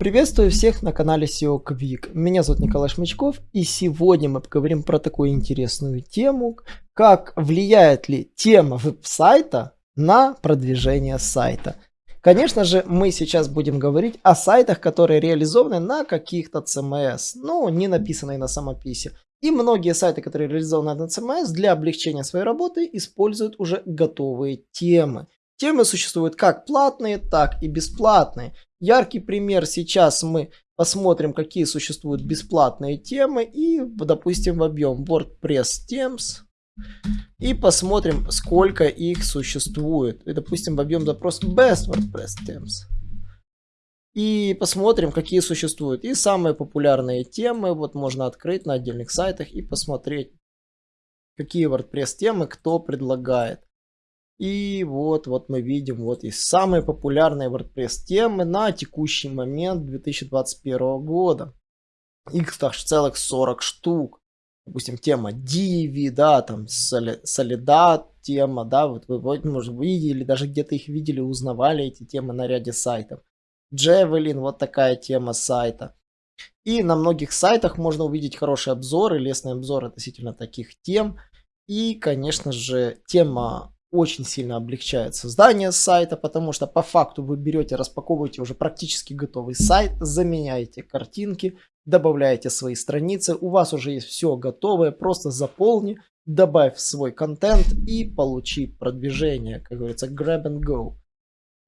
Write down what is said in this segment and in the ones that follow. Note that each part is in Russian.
Приветствую всех на канале SEO Quick. Меня зовут Николай Шмычков и сегодня мы поговорим про такую интересную тему, как влияет ли тема веб-сайта на продвижение сайта. Конечно же, мы сейчас будем говорить о сайтах, которые реализованы на каких-то CMS, ну, не написанные на самописи. И многие сайты, которые реализованы на CMS, для облегчения своей работы используют уже готовые темы. Темы существуют как платные, так и бесплатные. Яркий пример сейчас мы посмотрим, какие существуют бесплатные темы и, допустим, в объем WordPress Themes и посмотрим, сколько их существует. И, допустим, в объем запрос Best WordPress Themes. И посмотрим, какие существуют. И самые популярные темы вот можно открыть на отдельных сайтах и посмотреть, какие WordPress темы кто предлагает. И вот, вот мы видим, вот есть самые популярные WordPress темы на текущий момент 2021 года. Их целых 40 штук. Допустим, тема Divi, да, там Solidad тема, да, вот вы, может, видели, даже где-то их видели, узнавали эти темы на ряде сайтов. Javelin, вот такая тема сайта. И на многих сайтах можно увидеть хорошие обзоры, лестные обзоры относительно таких тем. И, конечно же, тема очень сильно облегчает создание сайта, потому что по факту вы берете, распаковываете уже практически готовый сайт, заменяете картинки, добавляете свои страницы, у вас уже есть все готовое, просто заполни, добавь свой контент и получи продвижение, как говорится, grab and go.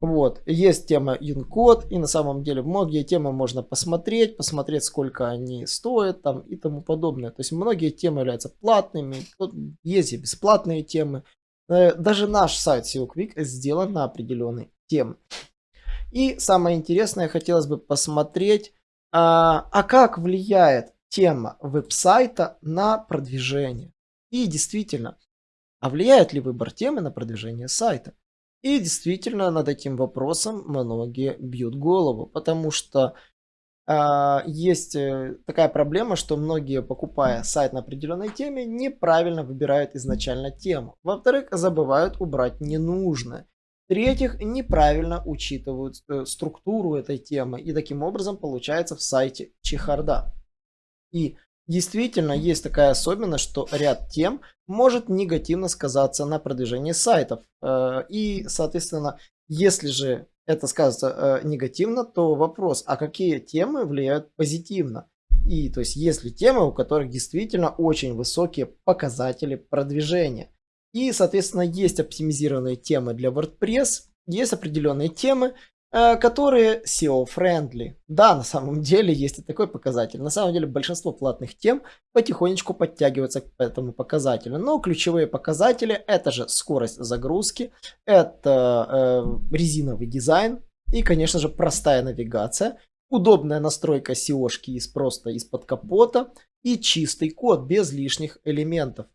Вот, есть тема Unicode, и на самом деле многие темы можно посмотреть, посмотреть, сколько они стоят там и тому подобное. То есть многие темы являются платными, есть и бесплатные темы, даже наш сайт SEO Quick сделан на определенной теме. И самое интересное, хотелось бы посмотреть, а, а как влияет тема веб-сайта на продвижение. И действительно, а влияет ли выбор темы на продвижение сайта? И действительно, над этим вопросом многие бьют голову, потому что есть э, такая проблема, что многие, покупая сайт на определенной теме, неправильно выбирают изначально тему. Во-вторых, забывают убрать ненужное. В-третьих, неправильно учитывают э, структуру этой темы. И таким образом получается в сайте чехарда. И действительно есть такая особенность, что ряд тем может негативно сказаться на продвижении сайтов. Э, и, соответственно, если же это скажется э, негативно, то вопрос, а какие темы влияют позитивно? И то есть есть ли темы, у которых действительно очень высокие показатели продвижения. И соответственно есть оптимизированные темы для WordPress, есть определенные темы, которые SEO-friendly. Да, на самом деле есть и такой показатель. На самом деле большинство платных тем потихонечку подтягиваются к этому показателю. Но ключевые показатели это же скорость загрузки, это э, резиновый дизайн и, конечно же, простая навигация, удобная настройка SEO-шки из просто из-под капота и чистый код без лишних элементов.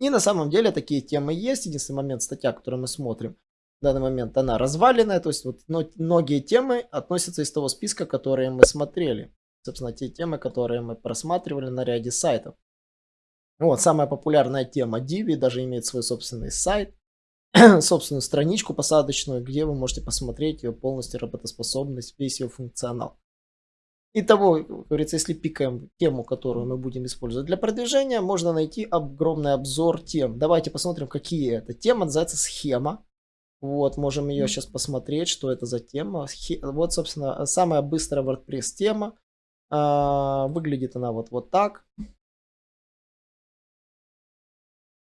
И на самом деле такие темы есть. Единственный момент, статья, которую мы смотрим, данный момент она разваленная, то есть вот многие темы относятся из того списка, которые мы смотрели. Собственно, те темы, которые мы просматривали на ряде сайтов. Вот, самая популярная тема Divi даже имеет свой собственный сайт, собственную страничку посадочную, где вы можете посмотреть ее полностью работоспособность, весь ее функционал. Итого, как говорится, если пикаем тему, которую мы будем использовать для продвижения, можно найти огромный обзор тем. Давайте посмотрим, какие это. Тема называется схема. Вот, можем ее сейчас посмотреть, что это за тема. Вот, собственно, самая быстрая WordPress тема. А, выглядит она вот, вот так.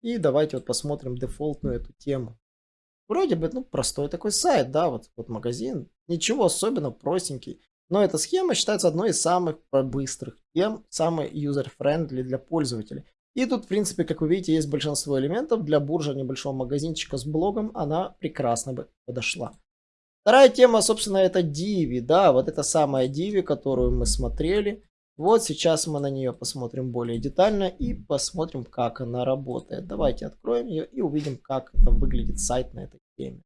И давайте вот посмотрим дефолтную эту тему. Вроде бы, ну, простой такой сайт, да, вот, вот магазин. Ничего особенно, простенький. Но эта схема считается одной из самых быстрых тем, самой user-friendly для пользователей. И тут, в принципе, как вы видите, есть большинство элементов. Для буржа небольшого магазинчика с блогом она прекрасно бы подошла. Вторая тема, собственно, это Divi. Да, вот это самая Divi, которую мы смотрели. Вот сейчас мы на нее посмотрим более детально и посмотрим, как она работает. Давайте откроем ее и увидим, как это выглядит сайт на этой теме.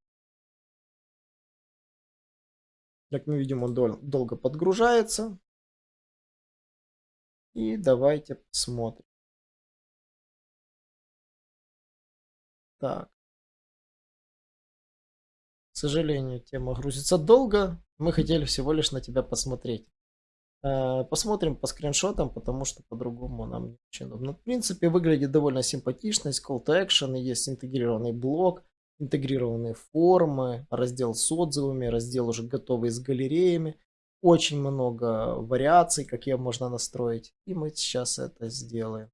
Как мы видим, он дол долго подгружается. И давайте посмотрим. Так. сожалению, тема грузится долго. Мы хотели всего лишь на тебя посмотреть. Э, посмотрим по скриншотам, потому что по-другому нам не очень удобно. В принципе, выглядит довольно симпатично. Есть call to action, есть интегрированный блок, интегрированные формы, раздел с отзывами, раздел уже готовый с галереями. Очень много вариаций, какие можно настроить. И мы сейчас это сделаем.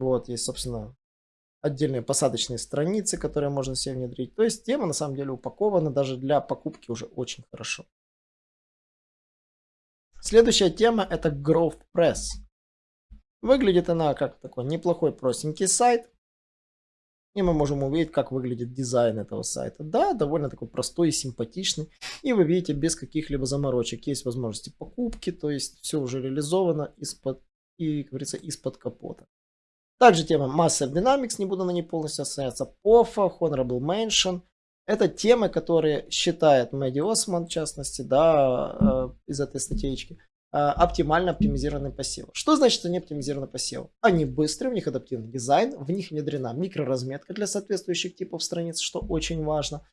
Вот, есть, собственно, отдельные посадочные страницы, которые можно себе внедрить. То есть тема на самом деле упакована даже для покупки уже очень хорошо. Следующая тема это Growth Press. Выглядит она как такой неплохой простенький сайт. И мы можем увидеть, как выглядит дизайн этого сайта. Да, довольно такой простой и симпатичный. И вы видите, без каких-либо заморочек. Есть возможности покупки, то есть все уже реализовано из-под, и, говорится, из-под капота. Также тема Massive Dynamics, не буду на ней полностью остановиться. POFA, Honorable Mention. Это темы, которые считает Мэдди Осман, в частности, да, э, из этой статейки, э, оптимально оптимизированный посев. Что значит, что они оптимизированы посев? Они быстрые, у них адаптивный дизайн, в них внедрена микроразметка для соответствующих типов страниц, что очень важно.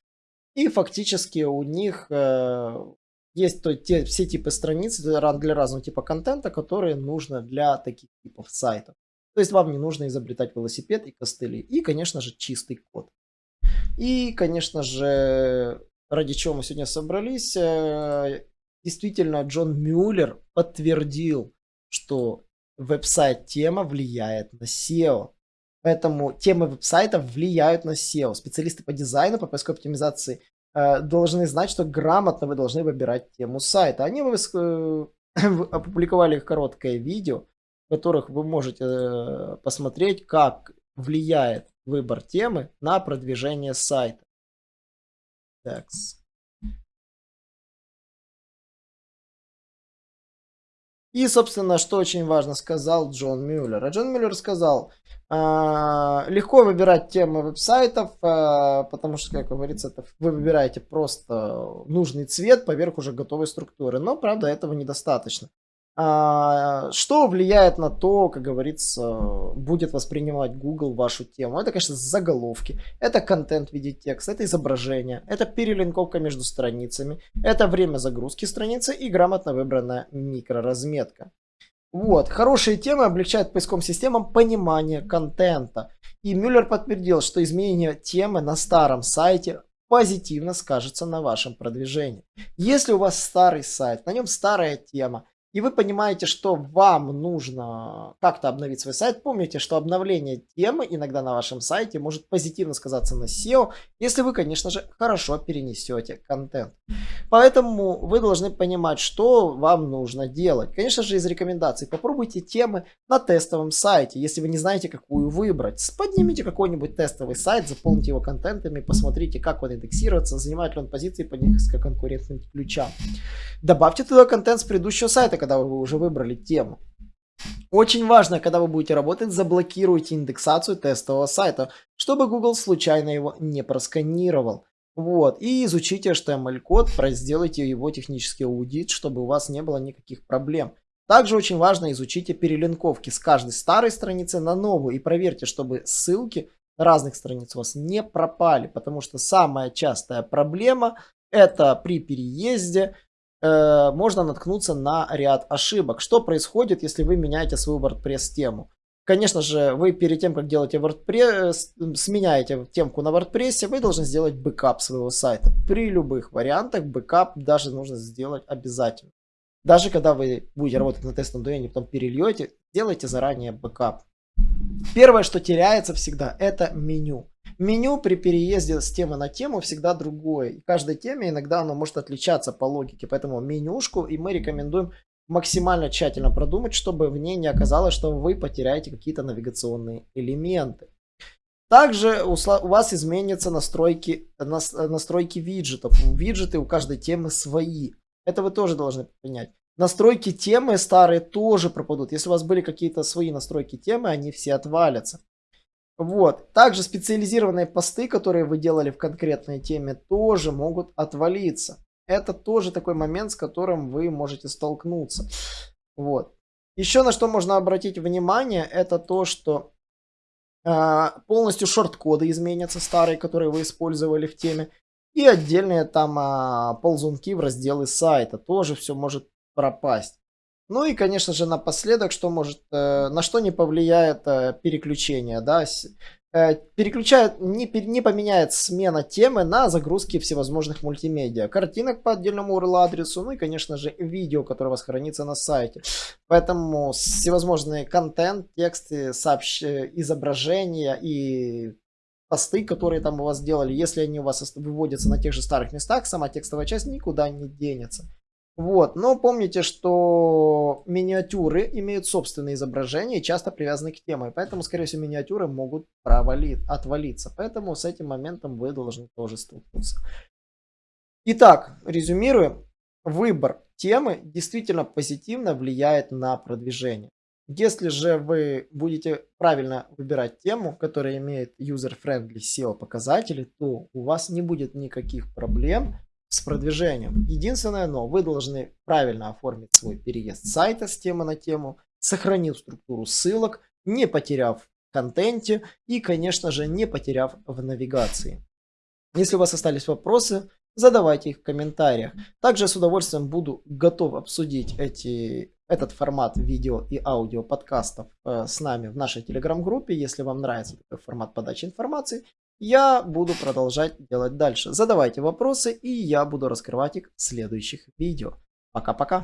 И фактически у них э, есть то, те, все типы страниц для разного типа контента, которые нужно для таких типов сайтов. То есть вам не нужно изобретать велосипед и костыли. И, конечно же, чистый код. И, конечно же, ради чего мы сегодня собрались, э, действительно, Джон Мюллер подтвердил, что веб-сайт тема влияет на SEO. Поэтому темы веб-сайтов влияют на SEO. Специалисты по дизайну, по поисковой оптимизации э, должны знать, что грамотно вы должны выбирать тему сайта. Они э, опубликовали короткое видео, в которых вы можете э, посмотреть, как влияет выбор темы на продвижение сайта. Так. И, собственно, что очень важно сказал Джон Мюллер. А Джон Мюллер сказал, э, легко выбирать темы веб-сайтов, э, потому что, как говорится, вы выбираете просто нужный цвет поверх уже готовой структуры. Но, правда, этого недостаточно. А, что влияет на то, как говорится, будет воспринимать Google вашу тему? Это, конечно, заголовки, это контент в виде текста, это изображение, это перелинковка между страницами, это время загрузки страницы и грамотно выбранная микроразметка. Вот, хорошие темы облегчают поисковым системам понимание контента. И Мюллер подтвердил, что изменение темы на старом сайте позитивно скажется на вашем продвижении. Если у вас старый сайт, на нем старая тема, и вы понимаете, что вам нужно как-то обновить свой сайт, помните, что обновление темы иногда на вашем сайте может позитивно сказаться на SEO, если вы, конечно же, хорошо перенесете контент. Поэтому вы должны понимать, что вам нужно делать. Конечно же, из рекомендаций попробуйте темы на тестовом сайте, если вы не знаете, какую выбрать. Поднимите какой-нибудь тестовый сайт, заполните его контентами, посмотрите, как он индексируется, занимает ли он позиции по низкоконкурентным ключам. Добавьте туда контент с предыдущего сайта, когда вы уже выбрали тему. Очень важно, когда вы будете работать, заблокируйте индексацию тестового сайта, чтобы Google случайно его не просканировал. Вот, и изучите HTML-код, сделайте его технический аудит, чтобы у вас не было никаких проблем. Также очень важно изучите перелинковки с каждой старой страницы на новую и проверьте, чтобы ссылки разных страниц у вас не пропали, потому что самая частая проблема это при переезде Э, можно наткнуться на ряд ошибок. Что происходит, если вы меняете свою WordPress тему? Конечно же, вы перед тем, как делаете WordPress, сменяете темку на WordPress, вы должны сделать бэкап своего сайта. При любых вариантах бэкап даже нужно сделать обязательно. Даже когда вы будете работать на тестовом домене, потом перельете, делайте заранее бэкап. Первое, что теряется всегда, это меню. Меню при переезде с темы на тему всегда другое. И каждой теме иногда оно может отличаться по логике. Поэтому менюшку и мы рекомендуем максимально тщательно продумать, чтобы в ней не оказалось, что вы потеряете какие-то навигационные элементы. Также у вас изменятся настройки, настройки виджетов. Виджеты у каждой темы свои. Это вы тоже должны понять. Настройки темы старые тоже пропадут. Если у вас были какие-то свои настройки темы, они все отвалятся. Вот. Также специализированные посты, которые вы делали в конкретной теме, тоже могут отвалиться. Это тоже такой момент, с которым вы можете столкнуться. Вот. Еще на что можно обратить внимание, это то, что А, полностью шорт-коды изменятся, старые, которые вы использовали в теме. И отдельные там а, ползунки в разделы сайта. Тоже все может пропасть. Ну и, конечно же, напоследок, что может, э, на что не повлияет э, переключение, да, Э, переключает, не, не поменяет смена темы на загрузки всевозможных мультимедиа. Картинок по отдельному URL адресу, ну и, конечно же, видео, которое у вас хранится на сайте. Поэтому всевозможные контент, тексты, сообщ... изображения и посты, которые там у вас сделали, если они у вас выводятся на тех же старых местах, сама текстовая часть никуда не денется. Вот, но помните, что миниатюры имеют собственные изображения и часто привязаны к теме, поэтому, скорее всего, миниатюры могут провалить, отвалиться, поэтому с этим моментом вы должны тоже столкнуться. Итак, резюмируем, выбор темы действительно позитивно влияет на продвижение. Если же вы будете правильно выбирать тему, которая имеет user-friendly SEO показатели, то у вас не будет никаких проблем с продвижением. Единственное, но вы должны правильно оформить свой переезд сайта с темы на тему, сохранив структуру ссылок, не потеряв контенте и, конечно же, не потеряв в навигации. Если у вас остались вопросы, задавайте их в комментариях. Также с удовольствием буду готов обсудить эти, этот формат видео и аудио подкастов э, с нами в нашей телеграм-группе. Если вам нравится такой формат подачи информации, я буду продолжать делать дальше. Задавайте вопросы, и я буду раскрывать их в следующих видео. Пока-пока.